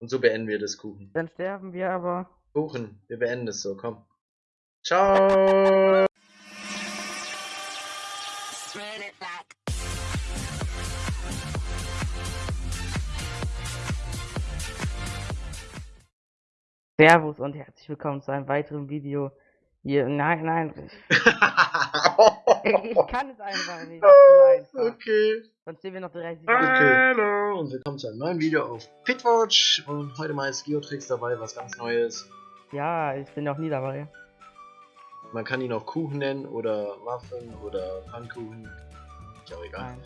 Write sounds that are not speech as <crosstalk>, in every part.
Und so beenden wir das Kuchen. Dann sterben wir aber. Kuchen, wir beenden es so, komm. Ciao! Servus und herzlich willkommen zu einem weiteren Video. Hier, nein, nein. <laughs> ich kann es einfach nicht. Einfach. okay. Sonst sehen wir noch 30 Okay. Hallo und willkommen zu einem neuen Video auf Pitwatch. Und heute mal ist Geotrix dabei, was ganz Neues. Ja, ich bin noch nie dabei. Man kann ihn auch Kuchen nennen oder Muffin oder Pfannkuchen. Ist auch egal. Nein.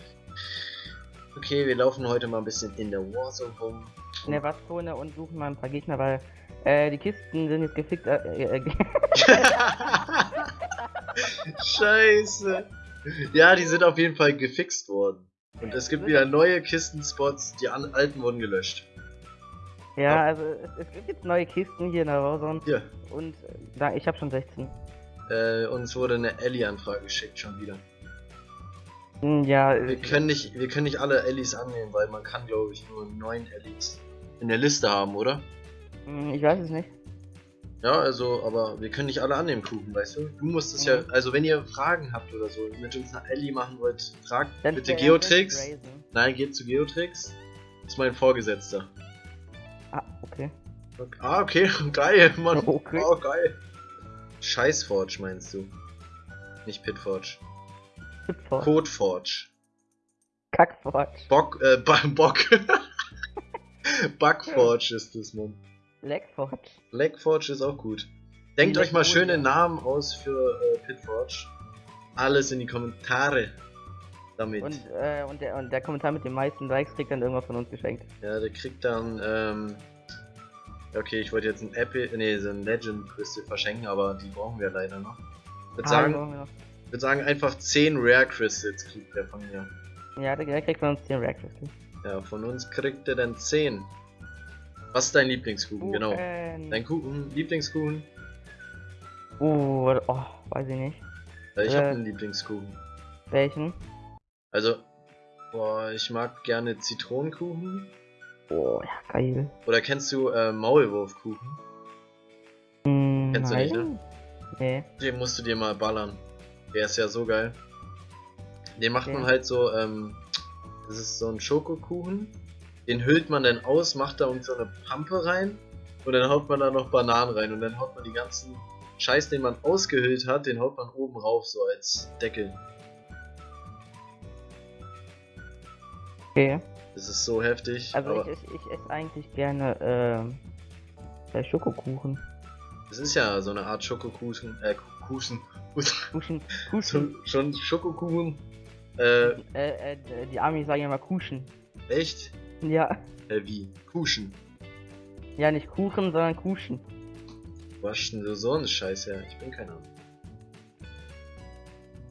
Okay, wir laufen heute mal ein bisschen in der Warzone rum. In der Wattzone und suchen mal ein paar Gegner, weil äh, die Kisten sind jetzt gefickt. Äh, äh, äh, <laughs> Scheiße. Ja, die sind auf jeden Fall gefixt worden. Und es gibt wieder neue Kistenspots, die an alten wurden gelöscht. ja, also es, es gibt jetzt neue Kisten hier in der Warzone Hier, und äh, da, ich habe schon 16. äh, uns wurde eine Ellie-Anfrage geschickt schon wieder. Hm, Ja, Wir können nicht, wir können nicht alle Ellies annehmen, weil man kann glaube ich nur neun Ellies in der Liste haben, oder? hm, ich weiß es nicht. Ja, also, aber wir können nicht alle annehmen, Kuchen, weißt du? Du musst es ja, Mhm. also wenn ihr Fragen habt oder so, mit uns eine Ellie machen wollt, fragt Dann bitte Geotrix. Nein, geht zu Geotrix. Ist mein Vorgesetzter. Ah, okay. Okay. Ah, okay, <laughs> geil, Mann. <laughs> Okay. Oh, geil. Scheißforge meinst du? Nicht Pitforge. Pitford. Codeforge. Kackford. Bock, äh, <laughs> Bock. Bugforge ist das, Mann. Leckford. Blackforge ist auch gut. Denkt euch mal schöne Namen aus für äh, Pitforge. Alles in die Kommentare. Damit. Und, äh, und, der, und der Kommentar mit den meisten Likes kriegt dann irgendwas von uns geschenkt. Ja, der kriegt dann, ähm. Okay, ich wollte jetzt ein Epic, nee, so ein Legend Crystal verschenken, aber die brauchen wir leider noch. Ich würde Ah, sagen, brauchen wir noch. würd sagen, einfach 10 Rare Crystals kriegt der von mir. Ja, der, der kriegt von uns 10 Rare Crystal. Ja, von uns kriegt er dann 10. Was ist dein Lieblingskuchen? Genau. Kuchen. Dein Kuchen, Lieblingskuchen? Oh, oh, weiß ich nicht. Weil ich Äh. habe einen Lieblingskuchen. Welchen? Also, boah, ich mag gerne Zitronenkuchen. Oh, ja, geil. Oder kennst du äh, Maulwurfkuchen? Hm, Kennst du nein. nicht, ne? Nee. Den musst du dir mal ballern. Der ist ja so geil. Den macht man Okay. halt so, ähm, das ist so ein Schokokuchen. Den hüllt man dann aus, macht da uns so eine Pampe rein und dann haut man da noch Bananen rein und dann haut man die ganzen Scheiß, den man ausgehüllt hat, den haut man oben rauf, so als Deckel. Okay. Das ist so heftig. Also ich, ich, ich esse eigentlich gerne, ähm, äh, Schokokuchen. es ist ja so eine Art Schokokuchen, äh, Kuchen, Kuchen, <laughs> Kuchen. schon, schon Schokokuchen. Äh, Äh, äh, die Amis sagen ja mal Kuchen. echt? Ja. Äh, wie? Kuchen. Ja, nicht Kuchen, sondern Kuchen. Wo hast denn du so einen Scheiß her? Ich bin keiner.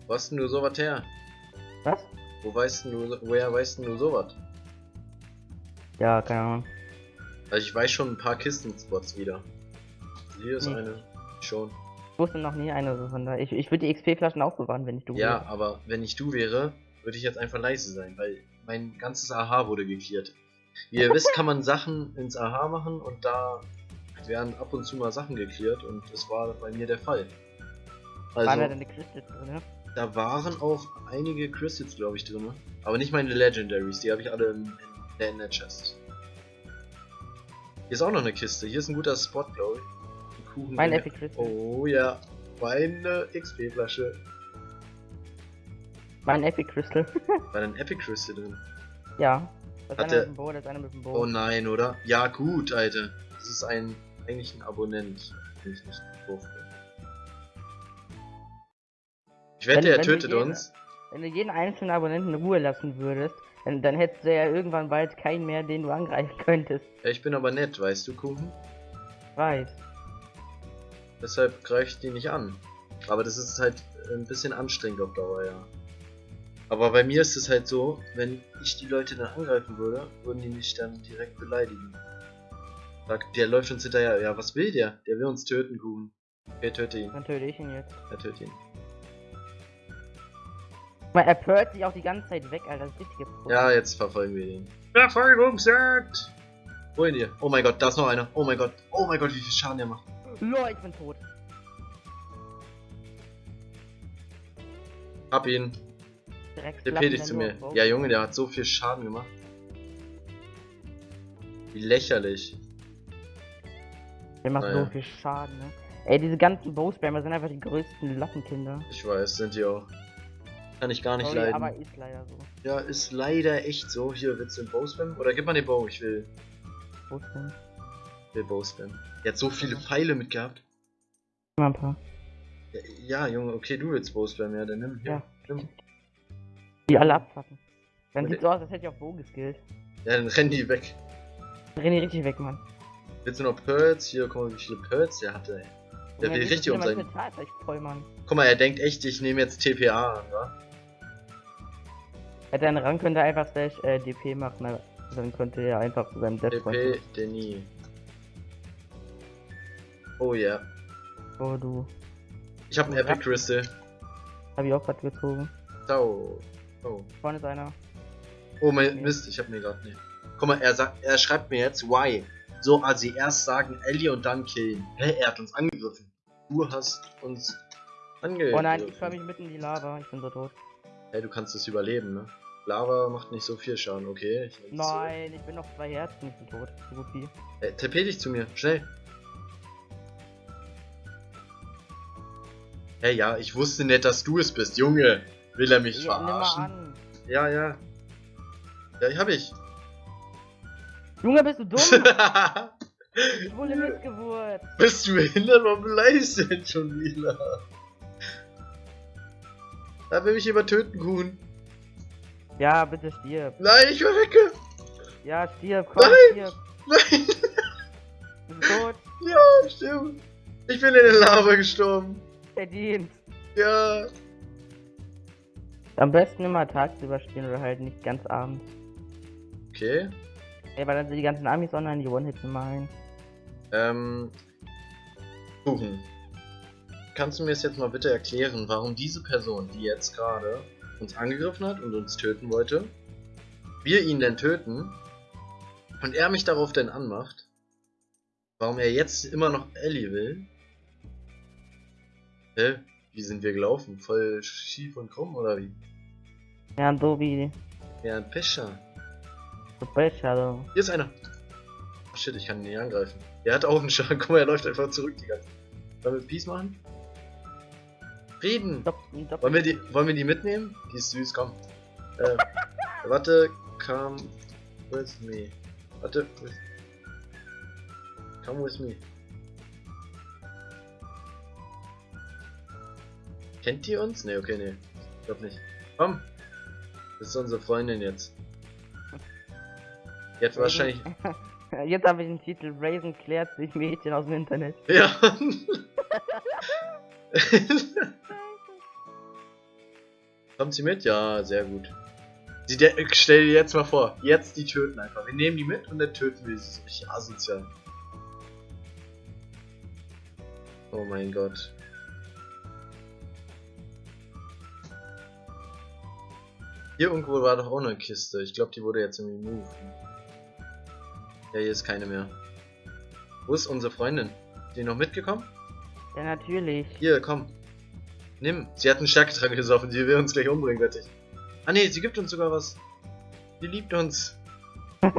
Wo hast denn du sowas her? Was? Wo weißt du, woher weißt du sowas? Ja, keine Ahnung. Also ich weiß schon ein paar Kistenspots wieder. Hier ist Hm. eine. Schon. Ich wusste noch nie eine so von da. Ich, ich würde die XP-Flaschen aufbewahren, wenn ich du Ja, wäre. aber wenn ich du wäre, würde ich jetzt einfach leise sein, weil mein ganzes AH wurde geklärt. Wie ihr wisst, kann man Sachen ins AH machen und da werden ab und zu mal Sachen geklärt und das war bei mir der Fall. Waren da Also, deine Crystals drin? da waren auch einige Crystals, glaube ich, drin. Aber nicht meine Legendaries, die habe ich alle in, der Chest. Hier ist auch noch eine Kiste, hier ist ein guter Spot, glaube ich. Ein Kuchen Mein in- Epic Crystal. Oh ja, meine XP-Flasche. Mein Epic Crystal. <laughs> War da ein Epic Crystal drin? ja. Das Hat ist einer mit dem Boot, das einer mit dem Boot. Oh nein, oder? Ja, gut, Alter. Das ist ein eigentlich ein Abonnent. wenn ich nicht doof bin. Ich wette, Wenn- er tötet wir jede- uns. Wenn du jeden einzelnen Abonnenten in Ruhe lassen würdest, dann, dann hättest du ja irgendwann bald keinen mehr, den du angreifen könntest. Ja, ich bin aber nett, weißt du, Kuchen? Weiß. Deshalb greife ich die nicht an. Aber das ist halt ein bisschen anstrengend auf Dauer, ja. Aber bei mir ist es halt so, wenn ich die Leute dann angreifen würde, würden die mich dann direkt beleidigen. Sagt, der läuft uns hinterher. Ja, was will der? Der will uns töten, Kuchen. Okay, töte ihn. Dann töte ich ihn jetzt. Er töte ihn. Mal, er pört sich auch die ganze Zeit weg, Alter. Das ist richtige. Ja, jetzt verfolgen wir ihn. Verfolgungsjagd! Hol ihn dir. Oh mein Gott, da ist noch einer. Oh mein Gott. Oh mein Gott, wie viel Schaden der macht. Lol, ich bin tot. Hab ihn. Direkt Der klappen dich zu mir. Ja, Junge, der hat so viel Schaden gemacht. Wie lächerlich. Der macht Naja. so viel Schaden, ne? Ey, diese ganzen Bow-Spammer sind einfach die größten Lappenkinder. Ich weiß, sind die auch. Kann ich gar nicht Sorry, leiden. aber ist leider so. Ja, ist leider echt so. Hier, willst du den Bow spammen? Oder gib mal den Bow, ich will, Bow-Spam. will Bow spammen. Der hat so viele Pfeile mitgehabt. Mal ein paar. Ja, ja, Junge, okay, du willst Bow spammen, ja, dann nimm. Hier, Ja. nimm. Die alle abfacken. Dann sieht so aus, als hätte ich auf Bow geskillt. Ja, dann rennen die weg. Drehen die richtig weg, Mann. Willst du noch Pearls? Hier, guck mal, wie viele Pearls der hatte, ey. Der Ja, will richtig um sein. voll, Mann. Guck mal, er denkt echt, ich nehme jetzt TPA an, wa? Hätte einen Rang könnte er einfach slash äh, DP machen, aber dann könnte er einfach zu seinem Death TP, Denis. Oh ja. Oh, du. Ich habe einen Ja. Epic Crystal. Hab ich auch gerade gezogen. Ciao. Oh. Vorne ist einer. Oh mein Ja. Mist, ich hab mir gerade nicht. Guck mal, er sagt, er schreibt mir jetzt why. So, als sie erst sagen Ellie und dann killen. Hä, er hat uns angegriffen. Du hast uns angegriffen. Oh nein, ich fall mich mitten in die Lava. Ich bin so tot. Hey, du kannst es überleben, ne? Lava macht nicht so viel Schaden, okay? Ich. Nein, ich bin noch zwei Herzen. Ich bin tot. So gut wie. Hey, TP dich zu mir, schnell. Hey, ja, ich wusste nicht, dass du es bist, Junge. Will er mich Ja, nimm mal verarschen? an. Ja, ja. Ja, hab ich. Junge, bist du dumm? <laughs> Ich wurde Missgeburt. Bist du behindert? Warum beleidigst du denn schon wieder? Da will mich jemand töten, Kuhn. Ja, bitte stirb. Nein, ich verrecke. Ja, stirb, komm, Nein. stirb. Nein. Du bist tot. Ja, stimmt. Ich bin in der Lava gestorben. Verdient. Ja. Am besten immer tagsüber spielen oder halt nicht ganz abends. Okay. Ey, weil dann sind die ganzen Amis online, die One-Hits immer ein. Ähm. Kuchen. Kannst du mir es jetzt mal bitte erklären, warum diese Person, die jetzt gerade uns angegriffen hat und uns töten wollte, wir ihn denn töten und er mich darauf denn anmacht, warum er jetzt immer noch Ellie will? Hä? Wie sind wir gelaufen? Voll schief und krumm oder wie? Ja, so wie Ja, ein Pescher. so Becher, so. Hier ist einer. Ach shit, ich kann ihn nicht angreifen. Er hat auch einen Schaden. <laughs> Guck mal, er läuft einfach zurück die ganze Zeit. Wollen wir Peace machen? Reden! Stopp, stopp. Wollen wir die, wollen wir die mitnehmen? Die ist süß, komm. Äh, <laughs> warte, come with me. Warte, with, come with me. Kennt die uns? Ne, okay, ne. Ich glaub nicht. Komm! Das ist unsere Freundin jetzt. Die hat wahrscheinlich. <laughs> Jetzt habe ich den Titel Raisin klärt sich Mädchen aus dem Internet. <laughs> Ja. <laughs> Kommt sie mit? Ja, sehr gut. Sie, stell dir jetzt mal vor, jetzt die töten einfach. Wir nehmen die mit und dann töten wir sie. Richtig asozial. Oh mein Gott. Hier irgendwo war doch auch eine Kiste. Ich glaube, die wurde jetzt irgendwie moved. Ja, hier ist keine mehr. Wo ist unsere Freundin? Ist die noch mitgekommen? Ja, natürlich. Hier, komm. Nimm. Sie hat einen Stärketrank gesoffen, die will uns gleich umbringen, wette ich. Ah ne, sie gibt uns sogar was. Sie liebt uns. <laughs>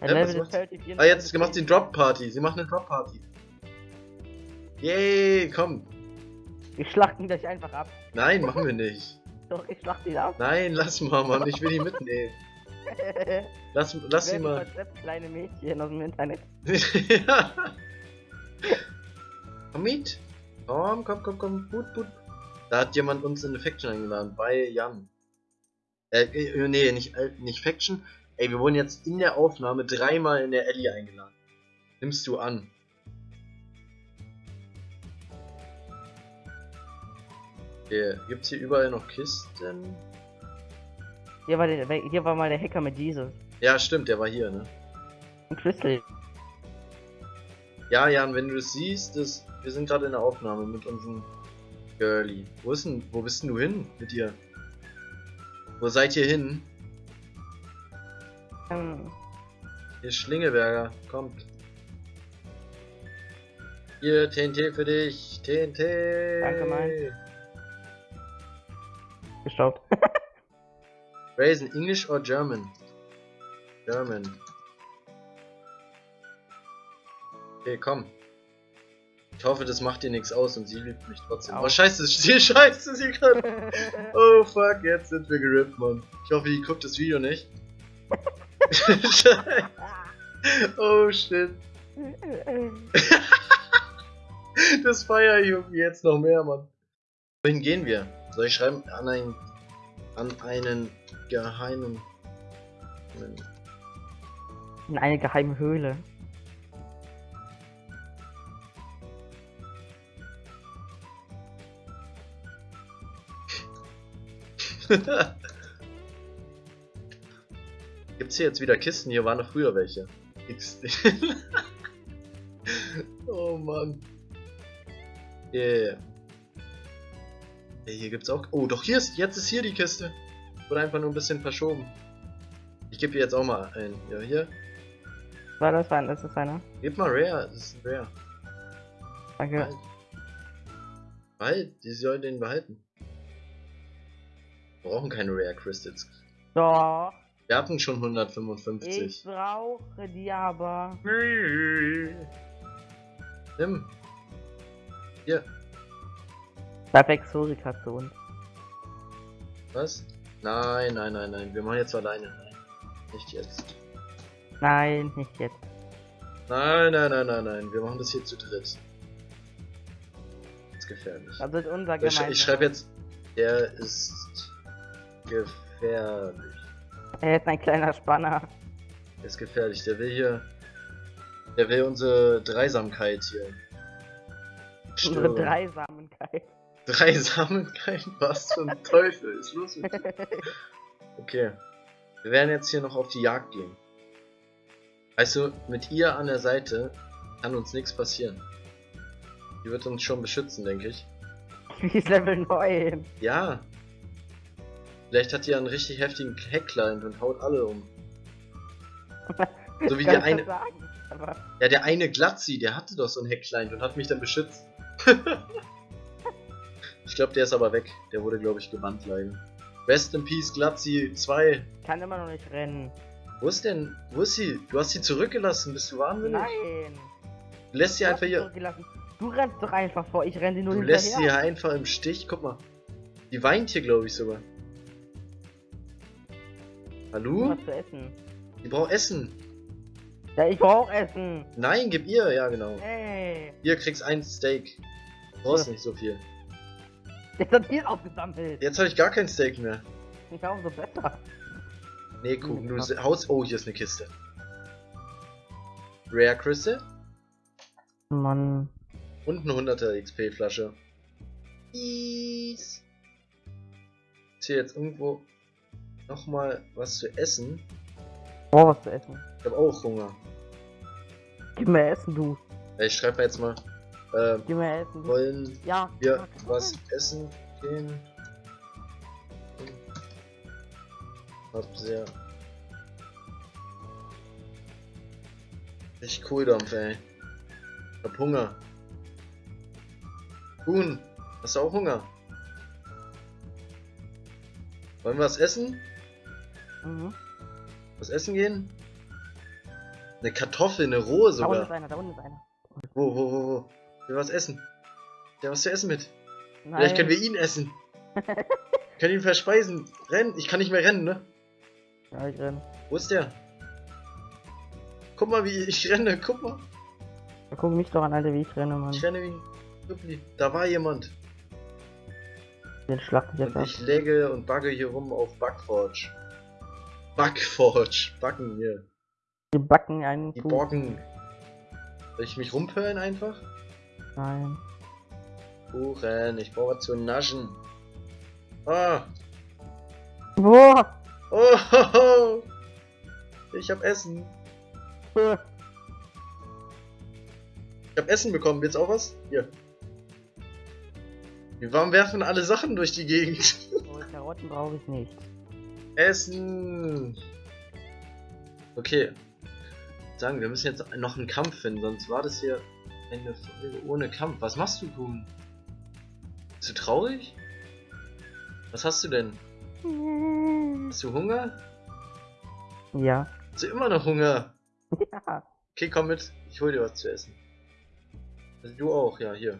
Ja, ist sie? 30, Ah, jetzt macht sie eine Drop Party. Sie macht eine Drop Party. Yay, komm. Wir schlachten gleich einfach ab. Nein, machen wir nicht. Doch, ich schlachte ihn ab. Nein, lass mal, Mann. Ich will die mitnehmen. <laughs> Lass, lass sie Werden mal. kleine Mädchen aus dem Internet. ja. Komm mit. Komm, komm, komm, komm. Gut, gut. Da hat jemand uns in eine Faction eingeladen. Bei Jan. Äh, äh, nee, nicht, äh, nicht Faction. Ey, wir wurden jetzt in der Aufnahme dreimal in der Ellie eingeladen. Nimmst du an. Okay, gibt's hier überall noch Kisten? Hier war, der, hier war mal der Hacker mit Jesus. Ja, stimmt, der war hier, ne? Und Crystal. Ja, Jan, wenn du es siehst, das, wir sind gerade in der Aufnahme mit unserem Girlie. Wo ist denn, wo bist denn du hin mit ihr? Wo seid ihr hin? Ähm, Hier ist Schlingeberger, kommt. Hier, TNT für dich, TNT. Danke, mein. Gestaubt. <laughs> Raisin, English or German? German. Okay, komm. Ich hoffe, das macht dir nichts aus und sie liebt mich trotzdem. Au. Oh, scheiße, <laughs> sie scheiße, sie kann. <laughs> Oh fuck, jetzt sind wir gerippt, Mann. Ich hoffe, die guckt das Video nicht. Oh shit. Das feier ich jetzt noch mehr, Mann. Wohin gehen wir? Soll ich schreiben an einen an einen geheimen In eine geheime Höhle. <laughs> Gibt's hier jetzt wieder Kisten? Hier waren noch früher welche. <laughs> Oh Mann. Yeah. Hier gibt's auch. Oh, doch hier ist. Jetzt ist hier die Kiste. Wurde einfach nur ein bisschen verschoben. Ich gebe hier jetzt auch mal ein. Ja, hier. War das ein, ist das einer? Gib mal Rare. Das ist ein Rare. Danke. Behalt. Behalt. Die sollen den behalten. Wir brauchen keine Rare Crystals. Doch. Wir hatten schon Ich 155. brauche die aber. Nimm. Hier. Bleib Exotika zu uns. Was? Nein, nein, nein, nein. Wir machen jetzt alleine. Nein. Nicht jetzt. Nein, nicht jetzt. Nein, nein, nein, nein, nein. Wir machen das hier zu dritt. Das ist gefährlich. Das ist unser Ich, sch- gemeinsamer. ich schreibe jetzt. Der ist gefährlich. Er ist ein kleiner Spanner. Der ist gefährlich. Der will hier. Der will unsere Dreisamkeit hier. Unsere stören. Dreisamkeit. <laughs> Dreisamkeit? Was zum Teufel ist los mit dir? Okay. Wir werden jetzt hier noch auf die Jagd gehen. Weißt du, mit ihr an der Seite kann uns nichts passieren. Die wird uns schon beschützen, denke ich. <laughs> Die ist Level 9. Ja. Vielleicht hat die einen richtig heftigen Hackclient und haut alle um. So wie <laughs> der eine. Sagen, aber Ja, der eine Glatzi, der hatte doch so einen Hackclient und hat mich dann beschützt. Ich glaube, der ist aber weg. Der wurde, glaube ich, gebannt leider. Rest in Peace, Glatzi 2. kann immer noch nicht rennen. Wo ist denn? Wo ist sie? Du hast sie zurückgelassen. Bist du wahnsinnig? Nein. Du lässt sie Du einfach sie hier. Du rennst doch einfach vor, ich renne sie nur Du lässt sie hinterher. hier einfach im Stich. Guck mal. Die weint hier, glaube ich, sogar. Hallo? Was zu essen. Die braucht Essen. Ja, ich brauch Essen. Nein, gib ihr. Ja, genau. Ey. Hier kriegst ein Steak. Du brauchst Ja. nicht so viel. <laughs> Jetzt hat hier aufgesammelt. Jetzt habe ich gar kein Steak mehr. Ich glaube so besser. Nee, guck, du krass. haust. Oh, hier ist eine Kiste. Rare Crystal Mann. und eine 100er XP-Flasche. Ist hier jetzt irgendwo nochmal was zu essen? Brauch was zu essen. Ich habe auch Hunger. Gib mir Essen, du. Ich schreibe jetzt mal. Äh, mir Essen, du. wollen Ja. wir ja, was essen gehen? Hab sehr. Richtig Kohldampf, ey. Ich hab Hunger. Huhn, hast du auch Hunger? Wollen wir was essen? Mhm. Was essen gehen? Eine Kartoffel, eine rohe Da unten ist sogar. einer, da unten ist einer. Wo, wo, wo, wo? Will was essen. Der was zu essen mit. Nein. Vielleicht können wir ihn essen. <laughs> können ihn verspeisen. Rennen. Ich kann nicht mehr rennen, ne? Ja, ich renn. Wo ist der? Guck mal, wie ich renne. Guck mal. Ja, guck mich doch an, Alter, wie ich renne, Mann. Ich renne wie ein. Da war jemand. Den schlag ich jetzt Und ab. ich läge und bugge hier rum auf Backforge. Backforge. Backen hier. Die backen einen Die. Borken. Soll ich mich rumpölen einfach? Nein. Kuchen. Ich brauche zu naschen. Ah. Boah! Oh, ho, ho. Ich hab Essen. Ich hab Essen bekommen. Willst du auch was? Hier. Wir warum werfen alle Sachen durch die Gegend? Oh, Karotten brauche ich nicht. Essen. Okay. Sagen, wir müssen jetzt noch einen Kampf finden, sonst war das hier eine Folge ohne Kampf. Was machst du, Kuhn? Bist du traurig? Was hast du denn? Hast du Hunger? Ja. Hast du immer noch Hunger? Ja. Okay, komm mit. Ich hol dir was zu essen. Also du auch, ja, hier.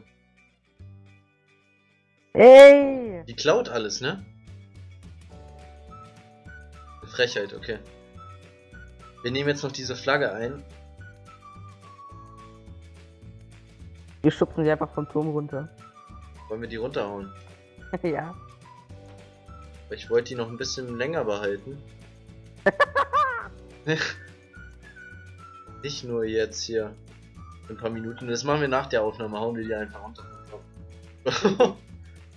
Ey! Die klaut alles, ne? Frechheit, okay. Wir nehmen jetzt noch diese Flagge ein. Wir schubsen sie einfach vom Turm runter. Wollen wir die runterhauen? <laughs> ja. Ich wollte die noch ein bisschen länger behalten. <laughs> <laughs> Nicht nur jetzt hier. Ein paar Minuten. Das machen wir nach der Aufnahme. Hauen wir die einfach runter.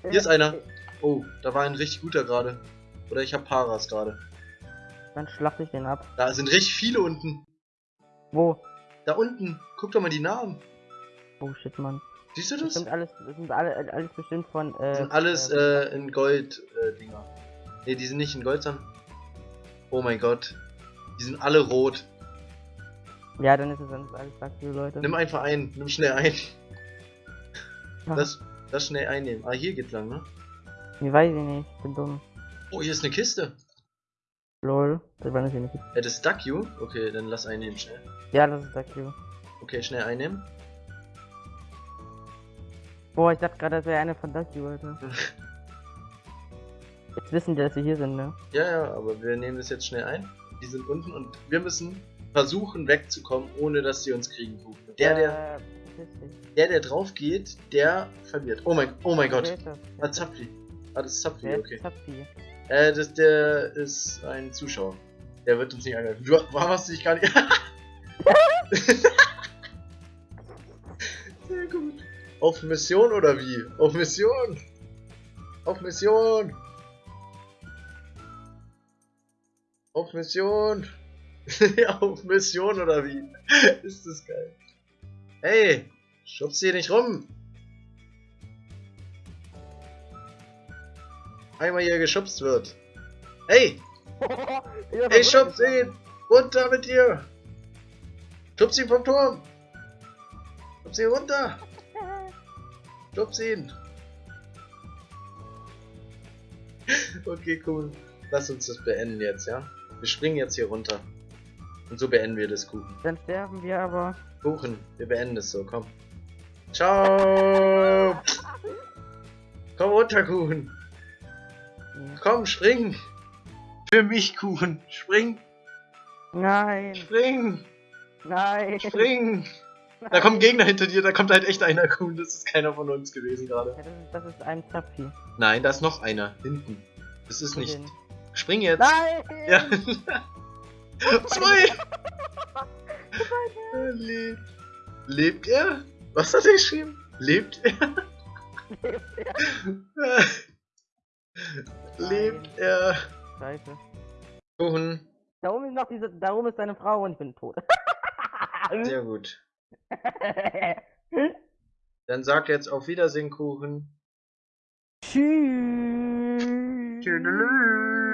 Hier ist einer. Oh, da war ein richtig guter gerade. Oder ich hab Paras gerade. Dann schlacht ich den ab. Da sind richtig viele unten. Wo? Da unten. Guck doch mal die Namen. Oh shit, Mann. Siehst du Das das? sind alles, das sind alle, alles bestimmt von, äh. Das sind alles äh, äh, in Gold äh, Dinger. Ne, die sind nicht in Gold, sondern. Oh mein Gott. Die sind alle rot. ja, dann ist es dann alles aktive Leute. Nimm einfach ein. Nimm schnell ein. Ja. Das, das schnell einnehmen. Ah, hier geht's lang, ne? Ich weiß ich nicht, ich bin dumm. Oh, hier ist eine Kiste. Lol, das war natürlich nicht. Äh, das ist Duck You? Okay, dann lass einnehmen schnell. Ja, das ist aktiv. Okay, schnell einnehmen. Boah, ich dachte gerade, das wäre eine von Ducky, Leute. <laughs> Jetzt wissen die, dass sie hier sind, ne? Ja, ja, aber wir nehmen das jetzt schnell ein. Die sind unten und wir müssen versuchen wegzukommen, ohne dass sie uns kriegen. Der, der, Äh, der, der drauf geht, der verliert. Oh mein, oh mein Gott. Ah, Zapfi. Ah, das ist Zapfi, okay. Zapfi? Äh, das, der ist ein Zuschauer. Der wird uns nicht angreifen. Du warum hast du dich gar nicht. <laughs> <laughs> Auf Mission oder wie? Auf Mission! Auf Mission! Auf Mission! <laughs> Auf Mission oder wie? <laughs> Ist das geil. Hey! Schubst hier nicht rum! Einmal hier geschubst wird. Hey! <laughs> Hey, schubst ihn! Runter mit dir! Schubst ihn vom Turm! Schubst ihn runter! Schubst ihn! Okay, cool. Lass uns das beenden jetzt, ja? Wir springen jetzt hier runter. Und so beenden wir das Kuchen. Dann sterben wir aber. Kuchen, wir beenden es so, komm. Ciao! Komm runter, Kuchen! Komm, spring! Für mich, Kuchen! Spring! Nein, Spring! nein. Spring! Da kommt ein Gegner hinter dir, da kommt halt echt einer, Kuhn. Das ist keiner von uns gewesen gerade. Ja, das, ist, das ist ein Zapfi. Nein, da ist noch einer. Hinten. Das ist nicht. Spring jetzt! Nein! Ja! Zwei! Er lebt. Lebt er? Was hat er geschrieben? Lebt er? Lebt er? <laughs> Scheiße. Kuchen. Da oben ist noch diese, da oben ist deine Frau und ich bin tot. <laughs> Sehr gut. Dann sag jetzt auf Wiedersehen, Kuchen. Tschüss. Tschüss.